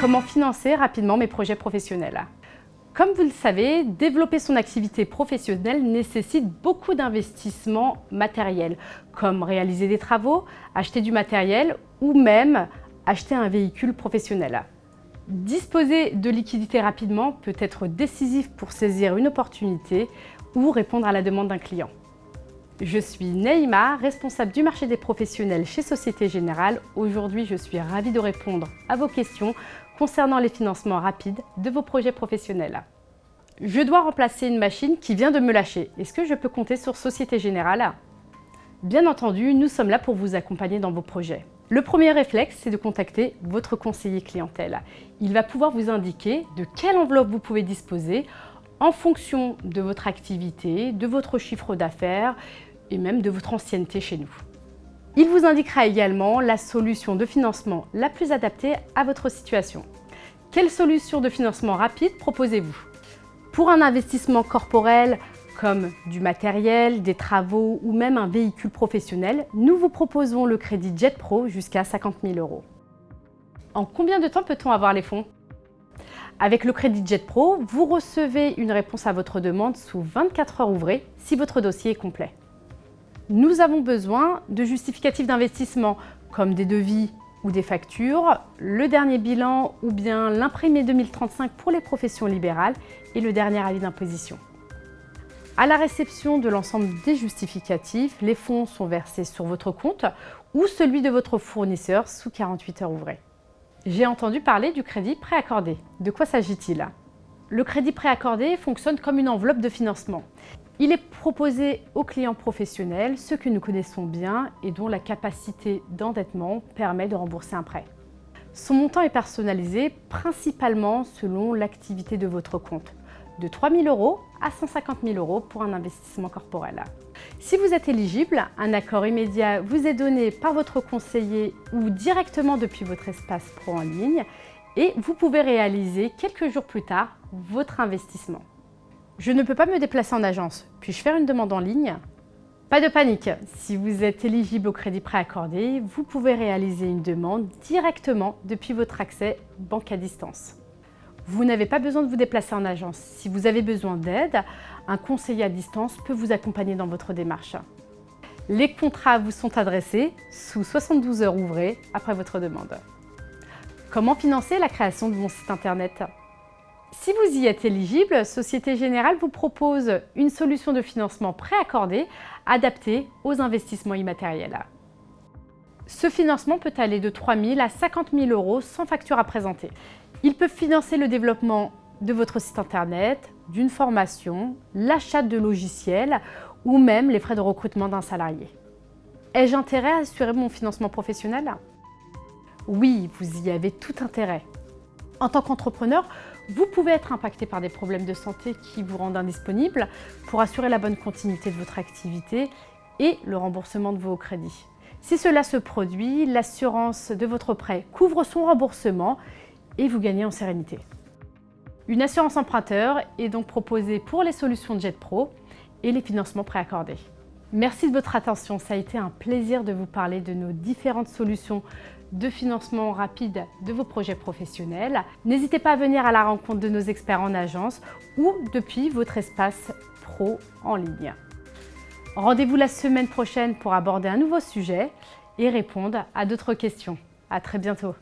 Comment financer rapidement mes projets professionnels? Comme vous le savez, développer son activité professionnelle nécessite beaucoup d'investissements matériels, comme réaliser des travaux, acheter du matériel ou même acheter un véhicule professionnel. Disposer de liquidités rapidement peut être décisif pour saisir une opportunité ou répondre à la demande d'un client. Je suis Neymar, responsable du marché des professionnels chez Société Générale. Aujourd'hui, je suis ravie de répondre à vos questions concernant les financements rapides de vos projets professionnels. Je dois remplacer une machine qui vient de me lâcher. Est-ce que je peux compter sur Société Générale? Bien entendu, nous sommes là pour vous accompagner dans vos projets. Le premier réflexe, c'est de contacter votre conseiller clientèle. Il va pouvoir vous indiquer de quelle enveloppe vous pouvez disposer en fonction de votre activité, de votre chiffre d'affaires et même de votre ancienneté chez nous. Il vous indiquera également la solution de financement la plus adaptée à votre situation. Quelle solution de financement rapide proposez-vous? Pour un investissement corporel comme du matériel, des travaux ou même un véhicule professionnel, nous vous proposons le crédit Jet Pro jusqu'à 50 000 euros. En combien de temps peut-on avoir les fonds? Avec le crédit Jet Pro, vous recevez une réponse à votre demande sous 24 heures ouvrées si votre dossier est complet nous avons besoin de justificatifs d'investissement comme des devis ou des factures, le dernier bilan ou bien l'imprimé 2035 pour les professions libérales et le dernier avis d'imposition. À la réception de l'ensemble des justificatifs, les fonds sont versés sur votre compte ou celui de votre fournisseur sous 48 heures ouvrées. J'ai entendu parler du crédit préaccordé. De quoi s'agit-il? Le crédit préaccordé fonctionne comme une enveloppe de financement. Il est proposé aux clients professionnels, ceux que nous connaissons bien et dont la capacité d'endettement permet de rembourser un prêt. Son montant est personnalisé principalement selon l'activité de votre compte, de 3 000 euros à 150 000 euros pour un investissement corporel. Si vous êtes éligible, un accord immédiat vous est donné par votre conseiller ou directement depuis votre espace pro en ligne et vous pouvez réaliser quelques jours plus tard votre investissement. Je ne peux pas me déplacer en agence. Puis-je faire une demande en ligne? Pas de panique, si vous êtes éligible au crédit préaccordé, vous pouvez réaliser une demande directement depuis votre accès banque à distance. Vous n'avez pas besoin de vous déplacer en agence. Si vous avez besoin d'aide, un conseiller à distance peut vous accompagner dans votre démarche. Les contrats vous sont adressés sous 72 heures ouvrées après votre demande. Comment financer la création de mon site internet? Si vous y êtes éligible, Société Générale vous propose une solution de financement préaccordée adaptée aux investissements immatériels. Ce financement peut aller de 3 000 à 50 000 euros sans facture à présenter. Il peut financer le développement de votre site internet, d'une formation, l'achat de logiciels ou même les frais de recrutement d'un salarié. Ai-je intérêt à assurer mon financement professionnel? Oui, vous y avez tout intérêt. En tant qu'entrepreneur, vous pouvez être impacté par des problèmes de santé qui vous rendent indisponible pour assurer la bonne continuité de votre activité et le remboursement de vos crédits. Si cela se produit, l'assurance de votre prêt couvre son remboursement et vous gagnez en sérénité. Une assurance emprunteur est donc proposée pour les solutions Jet Pro et les financements préaccordés. Merci de votre attention, ça a été un plaisir de vous parler de nos différentes solutions de financement rapide de vos projets professionnels. N'hésitez pas à venir à la rencontre de nos experts en agence ou depuis votre espace pro en ligne. Rendez-vous la semaine prochaine pour aborder un nouveau sujet et répondre à d'autres questions. À très bientôt